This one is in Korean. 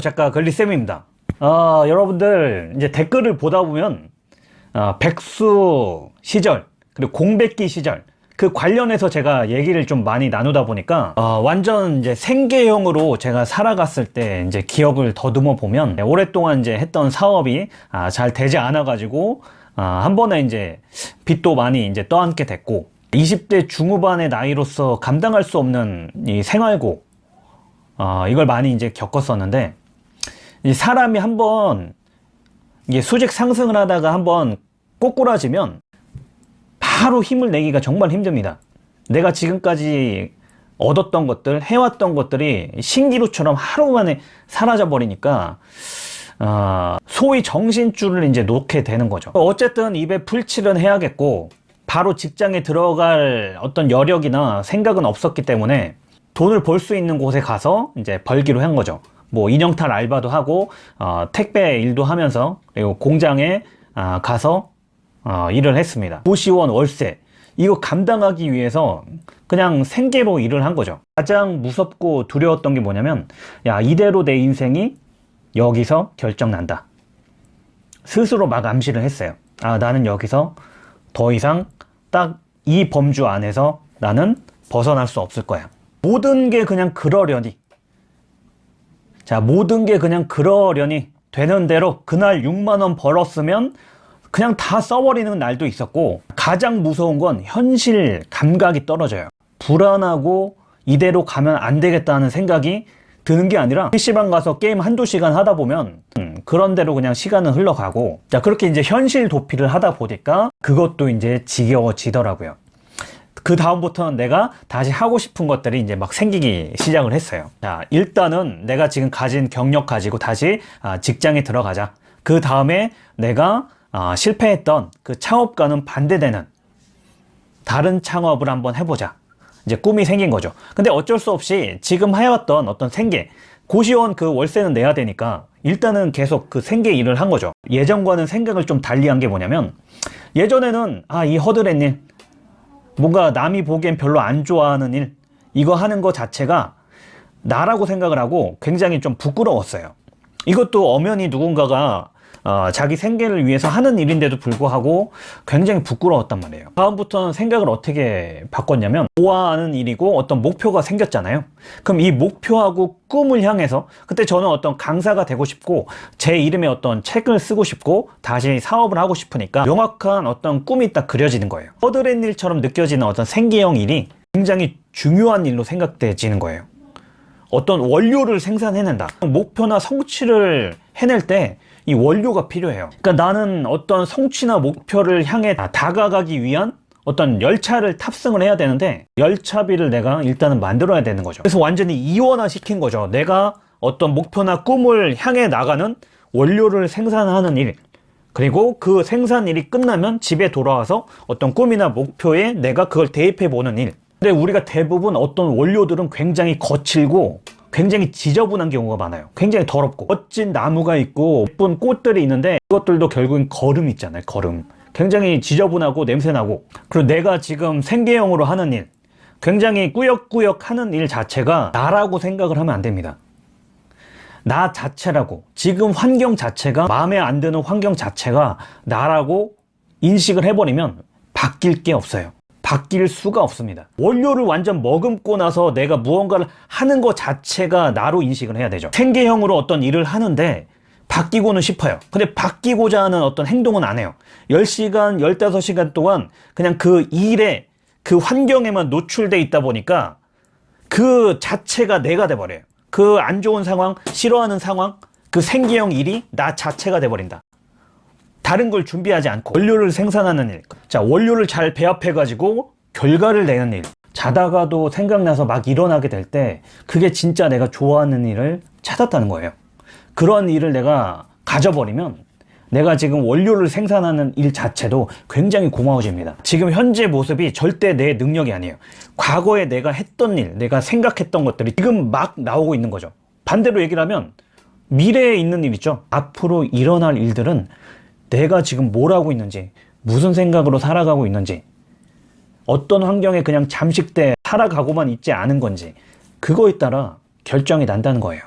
작가 글리쌤입니다. 어, 여러분들 이제 댓글을 보다 보면 어, 백수 시절 그리고 공백기 시절 그 관련해서 제가 얘기를 좀 많이 나누다 보니까 어, 완전 이제 생계형으로 제가 살아갔을 때 이제 기억을 더듬어 보면 오랫동안 이제 했던 사업이 아, 잘 되지 않아 가지고 아, 한 번에 이제 빚도 많이 이제 떠안게 됐고 20대 중후반의 나이로서 감당할 수 없는 이 생활고 어, 이걸 많이 이제 겪었었는데 이 사람이 한번 이게 수직 상승을 하다가 한번 꼬꾸라지면 바로 힘을 내기가 정말 힘듭니다. 내가 지금까지 얻었던 것들, 해왔던 것들이 신기루처럼 하루 만에 사라져 버리니까 어, 소위 정신줄을 이제 놓게 되는 거죠. 어쨌든 입에 풀칠은 해야겠고 바로 직장에 들어갈 어떤 여력이나 생각은 없었기 때문에 돈을 벌 수 있는 곳에 가서 이제 벌기로 한 거죠. 뭐 인형탈 알바도 하고 어, 택배 일도 하면서 그리고 공장에 아, 가서 어, 일을 했습니다. 고시원 월세 이거 감당하기 위해서 그냥 생계로 일을 한 거죠. 가장 무섭고 두려웠던 게 뭐냐면 야 이대로 내 인생이 여기서 결정난다. 스스로 막 암시를 했어요. 아 나는 여기서 더 이상 딱 이 범주 안에서 나는 벗어날 수 없을 거야. 모든 게 그냥 그러려니 자 모든 게 그냥 그러려니 되는 대로 그날 6만원 벌었으면 그냥 다 써버리는 날도 있었고 가장 무서운 건 현실 감각이 떨어져요. 불안하고 이대로 가면 안 되겠다는 생각이 드는 게 아니라 PC방 가서 게임 한두 시간 하다 보면 음, 그런 대로 그냥 시간은 흘러가고 자 그렇게 이제 현실 도피를 하다 보니까 그것도 이제 지겨워지더라고요 그 다음부터는 내가 다시 하고 싶은 것들이 이제 막 생기기 시작을 했어요. 자 일단은 내가 지금 가진 경력 가지고 다시 아, 직장에 들어가자. 그 다음에 내가 아, 실패했던 그 창업과는 반대되는 다른 창업을 한번 해보자. 이제 꿈이 생긴 거죠. 근데 어쩔 수 없이 지금 해왔던 어떤 생계 고시원 그 월세는 내야 되니까 일단은 계속 그 생계 일을 한 거죠. 예전과는 생각을 좀 달리한 게 뭐냐면 예전에는 아 이 허드렛 일 뭔가 남이 보기엔 별로 안 좋아하는 일 이거 하는 거 자체가 나라고 생각을 하고 굉장히 좀 부끄러웠어요. 이것도 엄연히 누군가가 어, 자기 생계를 위해서 하는 일인데도 불구하고 굉장히 부끄러웠단 말이에요. 다음부터는 생각을 어떻게 바꿨냐면 좋아하는 일이고 어떤 목표가 생겼잖아요. 그럼 이 목표하고 꿈을 향해서 그때 저는 어떤 강사가 되고 싶고 제 이름의 어떤 책을 쓰고 싶고 다시 사업을 하고 싶으니까 명확한 어떤 꿈이 딱 그려지는 거예요. 허드렛 일처럼 느껴지는 어떤 생계형 일이 굉장히 중요한 일로 생각되지는 거예요. 어떤 원료를 생산해낸다. 목표나 성취를 해낼 때 이 원료가 필요해요. 그러니까 나는 어떤 성취나 목표를 향해 다가가기 위한 어떤 열차를 탑승을 해야 되는데 열차비를 내가 일단은 만들어야 되는 거죠. 그래서 완전히 이원화 시킨 거죠. 내가 어떤 목표나 꿈을 향해 나가는 원료를 생산하는 일. 그리고 그 생산일이 끝나면 집에 돌아와서 어떤 꿈이나 목표에 내가 그걸 대입해 보는 일. 근데 우리가 대부분 어떤 원료들은 굉장히 거칠고 굉장히 지저분한 경우가 많아요. 굉장히 더럽고. 멋진 나무가 있고 예쁜 꽃들이 있는데 그것들도 결국엔 거름 있잖아요 거름 굉장히 지저분하고 냄새나고. 그리고 내가 지금 생계형으로 하는 일 굉장히 꾸역꾸역 하는 일 자체가 나라고 생각을 하면 안 됩니다. 나 자체라고. 지금 환경 자체가 마음에 안 드는 환경 자체가 나라고 인식을 해버리면 바뀔 게 없어요 바뀔 수가 없습니다. 원료를 완전 머금고 나서 내가 무언가를 하는 것 자체가 나로 인식을 해야 되죠. 생계형으로 어떤 일을 하는데 바뀌고는 싶어요. 근데 바뀌고자 하는 어떤 행동은 안 해요. 10시간 15시간 동안 그냥 그 일에 그 환경에만 노출돼 있다 보니까 그 자체가 내가 돼버려요. 그 안 좋은 상황 싫어하는 상황 그 생계형 일이 나 자체가 돼버린다 다른 걸 준비하지 않고 원료를 생산하는 일. 자, 원료를 잘 배합해 가지고 결과를 내는 일. 자다가도 생각나서 막 일어나게 될 때 그게 진짜 내가 좋아하는 일을 찾았다는 거예요. 그런 일을 내가 가져버리면 내가 지금 원료를 생산하는 일 자체도 굉장히 고마워집니다. 지금 현재 모습이 절대 내 능력이 아니에요. 과거에 내가 했던 일, 내가 생각했던 것들이 지금 막 나오고 있는 거죠. 반대로 얘기를 하면 미래에 있는 일 있죠. 앞으로 일어날 일들은 내가 지금 뭘 하고 있는지 무슨 생각으로 살아가고 있는지 어떤 환경에 그냥 잠식돼 살아가고만 있지 않은 건지 그거에 따라 결정이 난다는 거예요